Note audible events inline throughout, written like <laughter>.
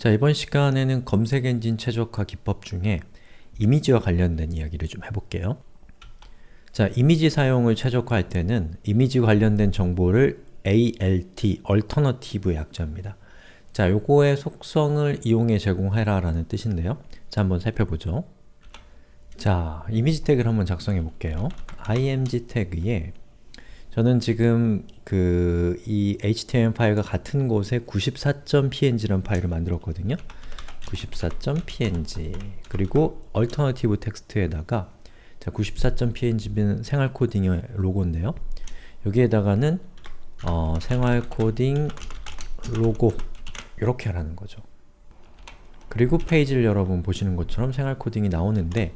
자, 이번 시간에는 검색 엔진 최적화 기법 중에 이미지와 관련된 이야기를 좀 해볼게요. 자, 이미지 사용을 최적화할 때는 이미지 관련된 정보를 ALT, Alternative 약자입니다. 자, 요거의 속성을 이용해 제공해라 라는 뜻인데요. 자, 한번 살펴보죠. 자, 이미지 태그를 한번 작성해 볼게요. img 태그에 저는 지금 그 이 HTML 파일과 같은 곳에 94.png라는 파일을 만들었거든요. 94.png 그리고 alternative text에다가 자 94.png는 생활 코딩의 로고인데요. 여기에다가는 어, 생활 코딩 로고 이렇게 하라는 거죠. 그리고 페이지를 여러분 보시는 것처럼 생활 코딩이 나오는데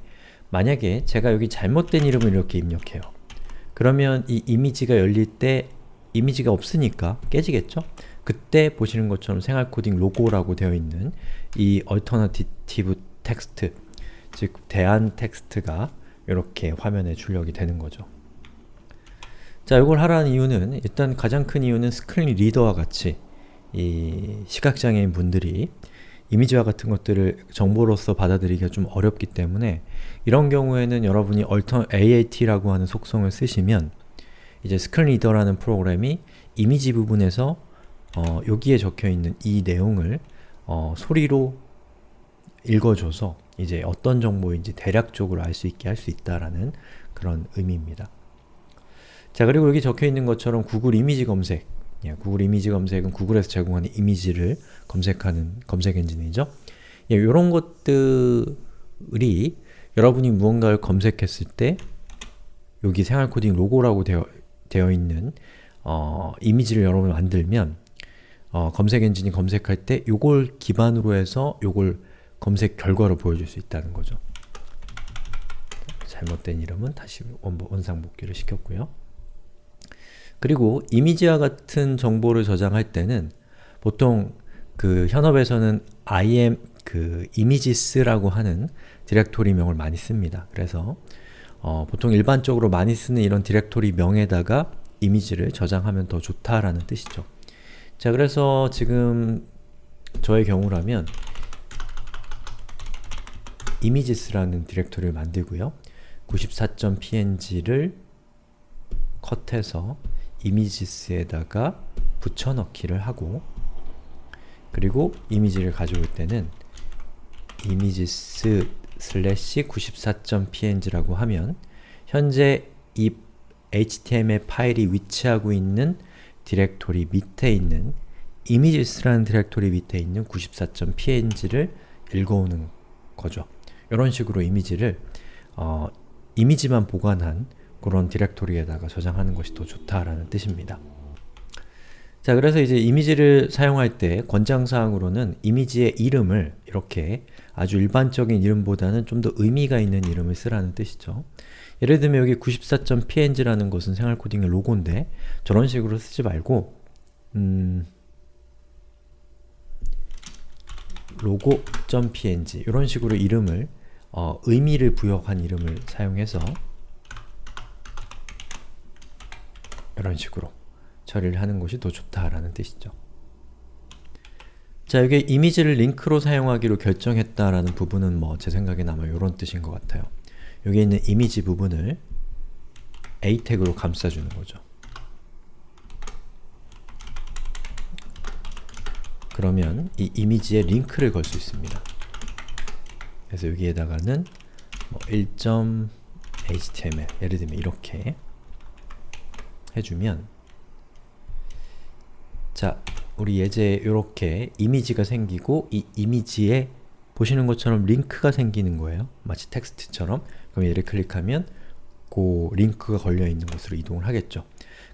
만약에 제가 여기 잘못된 이름을 이렇게 입력해요. 그러면 이 이미지가 열릴 때 이미지가 없으니까 깨지겠죠? 그때 보시는 것처럼 생활 코딩 로고라고 되어 있는 이 alternative text 즉 대안 텍스트가 이렇게 화면에 출력이 되는 거죠. 자, 이걸 하라는 이유는 일단 가장 큰 이유는 스크린 리더와 같이 이 시각장애인 분들이 이미지와 같은 것들을 정보로서 받아들이기가 좀 어렵기 때문에 이런 경우에는 여러분이 alt라고 하는 속성을 쓰시면 이제 스크린 리더라는 프로그램이 이미지 부분에서 어, 여기에 적혀있는 이 내용을 어, 소리로 읽어줘서 이제 어떤 정보인지 대략적으로 알 수 있게 할 수 있다라는 그런 의미입니다. 자 그리고 여기 적혀있는 것처럼 구글 이미지 검색 예, 구글 이미지 검색은 구글에서 제공하는 이미지를 검색하는 검색 엔진이죠. 예, 이런 것들이 여러분이 무언가를 검색했을 때 여기 생활 코딩 로고라고 되어, 되어 있는 어, 이미지를 여러분이 만들면 어, 검색 엔진이 검색할 때 요걸 기반으로 해서 요걸 검색 결과로 보여줄 수 있다는 거죠. 잘못된 이름은 다시 원상 복귀를 시켰고요. 그리고 이미지와 같은 정보를 저장할 때는 보통 그 현업에서는 im 그 images라고 하는 디렉토리명을 많이 씁니다. 그래서 어, 보통 일반적으로 많이 쓰는 이런 디렉토리 명에다가 이미지를 저장하면 더 좋다라는 뜻이죠. 자, 그래서 지금 저의 경우라면 images라는 디렉토리를 만들고요. 94.png를 컷해서 images에다가 붙여넣기를 하고 그리고 이미지를 가져올 때는 images slash 94.png라고 하면 현재 이 HTML 파일이 위치하고 있는 디렉토리 밑에 있는 images라는 디렉토리 밑에 있는 94.png를 읽어오는 거죠. 이런 식으로 이미지를 어, 이미지만 보관한 그런 디렉토리에다가 저장하는 것이 더 좋다라는 뜻입니다. 자, 그래서 이제 이미지를 사용할 때 권장사항으로는 이미지의 이름을 이렇게 아주 일반적인 이름보다는 좀 더 의미가 있는 이름을 쓰라는 뜻이죠. 예를 들면 여기 94.png라는 것은 생활코딩의 로고인데 저런 식으로 쓰지 말고 음, 로고.png 이런 식으로 이름을 어, 의미를 부여한 이름을 사용해서 이런 식으로 처리를 하는 것이 더 좋다라는 뜻이죠. 자, 여기 이미지를 링크로 사용하기로 결정했다라는 부분은 뭐 제 생각엔 아마 이런 뜻인 것 같아요. 여기 있는 이미지 부분을 a 태그로 감싸주는 거죠. 그러면 이 이미지에 링크를 걸 수 있습니다. 그래서 여기에다가는 뭐 1.html 예를 들면 이렇게 해주면 자, 우리 예제 이렇게 이미지가 생기고 이 이미지에 보시는 것처럼 링크가 생기는 거예요. 마치 텍스트처럼. 그럼 얘를 클릭하면 그 링크가 걸려있는 곳으로 이동을 하겠죠.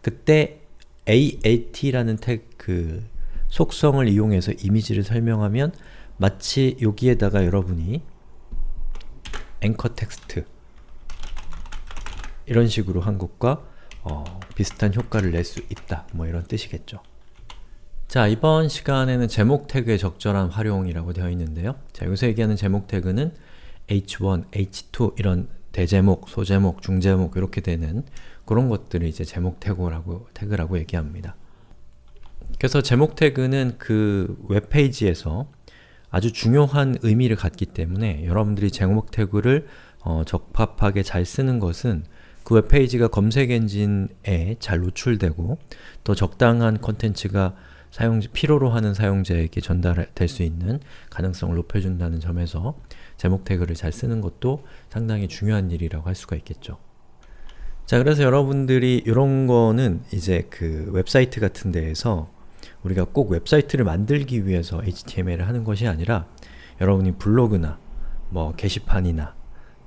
그때 AAT라는 그 속성을 이용해서 이미지를 설명하면 마치 여기에다가 여러분이 앵커 텍스트 이런 식으로 한 것과 어, 비슷한 효과를 낼 수 있다. 뭐 이런 뜻이겠죠. 자, 이번 시간에는 제목 태그의 적절한 활용이라고 되어 있는데요. 자, 여기서 얘기하는 제목 태그는 h1, h2 이런 대제목, 소제목, 중제목 이렇게 되는 그런 것들을 이제 제목 태그라고, 태그라고 얘기합니다. 그래서 제목 태그는 그 웹페이지에서 아주 중요한 의미를 갖기 때문에 여러분들이 제목 태그를 어, 적합하게 잘 쓰는 것은 그 웹페이지가 검색 엔진에 잘 노출되고 더 적당한 컨텐츠가 사용 필요로 하는 사용자에게 전달될 수 있는 가능성을 높여준다는 점에서 제목 태그를 잘 쓰는 것도 상당히 중요한 일이라고 할 수가 있겠죠. 자 그래서 여러분들이 이런 거는 이제 그 웹사이트 같은 데에서 우리가 꼭 웹사이트를 만들기 위해서 HTML을 하는 것이 아니라 여러분이 블로그나 뭐 게시판이나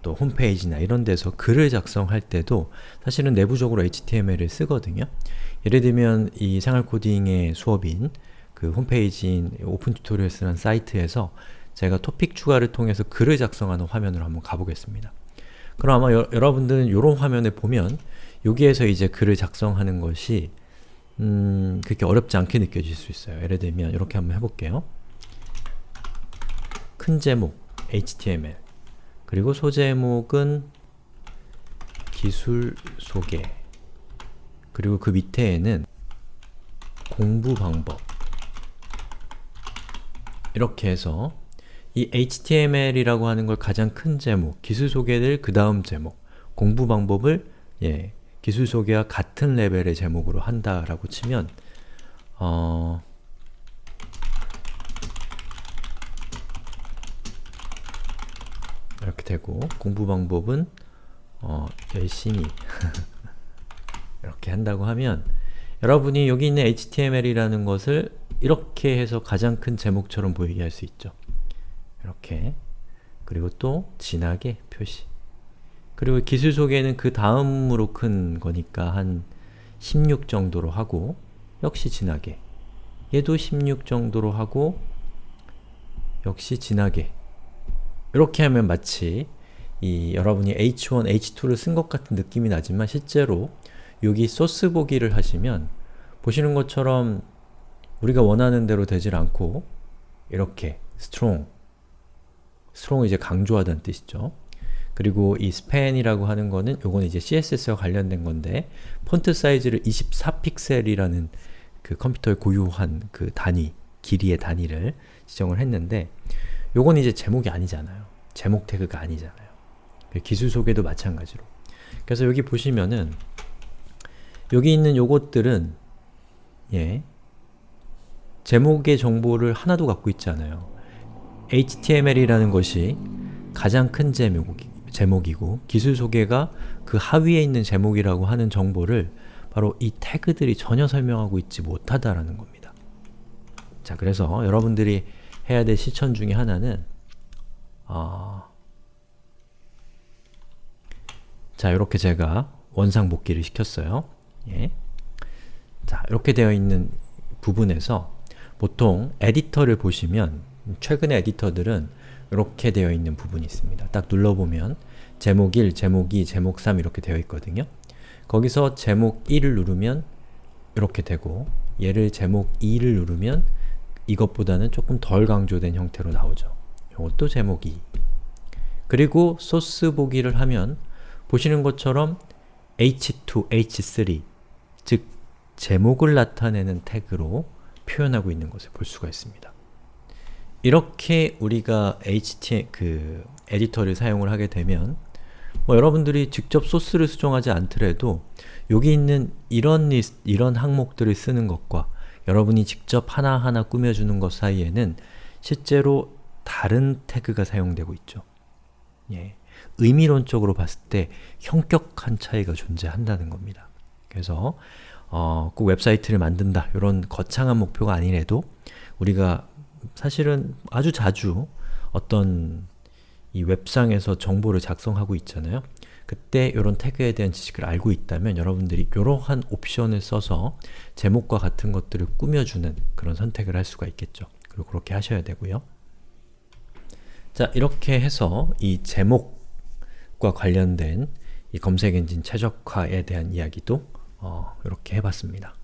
또 홈페이지나 이런 데서 글을 작성할 때도 사실은 내부적으로 HTML을 쓰거든요. 예를 들면 이 생활 코딩의 수업인 그 홈페이지인 오픈 튜토리얼스라는 사이트에서 제가 토픽 추가를 통해서 글을 작성하는 화면으로 한번 가보겠습니다. 그럼 아마 여, 러분들은 이런 화면에 보면 여기에서 이제 글을 작성하는 것이 음, 그렇게 어렵지 않게 느껴질 수 있어요. 예를 들면 이렇게 한번 해볼게요. 큰 제목 HTML 그리고 소제목은 기술 소개. 그리고 그 밑에에는 공부 방법. 이렇게 해서 이 HTML이라고 하는 걸 가장 큰 제목, 기술 소개를 그 다음 제목, 공부 방법을 예, 기술 소개와 같은 레벨의 제목으로 한다라고 치면 어, 이렇게 되고 공부 방법은 어, 열심히 <laughs> 이렇게 한다고 하면 여러분이 여기 있는 HTML이라는 것을 이렇게 해서 가장 큰 제목처럼 보이게 할 수 있죠. 이렇게. 그리고 또 진하게 표시. 그리고 기술 소개는 그 다음으로 큰 거니까 한 16 정도로 하고 역시 진하게. 얘도 16 정도로 하고 역시 진하게 이렇게 하면 마치 이 여러분이 h1, h2를 쓴 것 같은 느낌이 나지만 실제로 여기 소스 보기를 하시면 보시는 것처럼 우리가 원하는 대로 되질 않고 이렇게 strong strong을 이제 강조하다는 뜻이죠. 그리고 이 span이라고 하는 거는 요거는 이제 CSS와 관련된 건데 폰트 사이즈를 24픽셀이라는 그 컴퓨터의 고유한 그 단위, 길이의 단위를 지정을 했는데 요건 이제 제목이 아니잖아요. 제목 태그가 아니잖아요. 그 기술 소개도 마찬가지로. 그래서 여기 보시면은 여기 있는 요것들은 예 제목의 정보를 하나도 갖고 있지 않아요. HTML이라는 것이 가장 큰 제목, 제목이고 기술 소개가 그 하위에 있는 제목이라고 하는 정보를 바로 이 태그들이 전혀 설명하고 있지 못하다라는 겁니다. 자, 그래서 여러분들이 해야 될 실천 중에 하나는 어... 자, 이렇게 제가 원상 복귀를 시켰어요. 예. 자, 이렇게 되어 있는 부분에서 보통 에디터를 보시면 최근의 에디터들은 이렇게 되어 있는 부분이 있습니다. 딱 눌러보면 제목 1, 제목 2, 제목 3 이렇게 되어 있거든요. 거기서 제목 1을 누르면 이렇게 되고 얘를 제목 2를 누르면 이것보다는 조금 덜 강조된 형태로 나오죠. 이것도 제목 2 그리고 소스 보기를 하면 보시는 것처럼 h2, h3 즉 제목을 나타내는 태그로 표현하고 있는 것을 볼 수가 있습니다. 이렇게 우리가 HTML 그 에디터를 사용을 하게 되면 뭐 여러분들이 직접 소스를 수정하지 않더라도 여기 있는 이런 리스트, 이런 항목들을 쓰는 것과 여러분이 직접 하나하나 꾸며주는 것 사이에는 실제로 다른 태그가 사용되고 있죠. 예. 의미론적으로 봤을 때 현격한 차이가 존재한다는 겁니다. 그래서 어, 꼭 웹사이트를 만든다 이런 거창한 목표가 아니래도 우리가 사실은 아주 자주 어떤 이 웹상에서 정보를 작성하고 있잖아요. 그때 이런 태그에 대한 지식을 알고 있다면 여러분들이 이러한 옵션을 써서 제목과 같은 것들을 꾸며주는 그런 선택을 할 수가 있겠죠. 그리고 그렇게 하셔야 되고요. 자, 이렇게 해서 이 제목과 관련된 이 검색 엔진 최적화에 대한 이야기도 어, 이렇게 해봤습니다.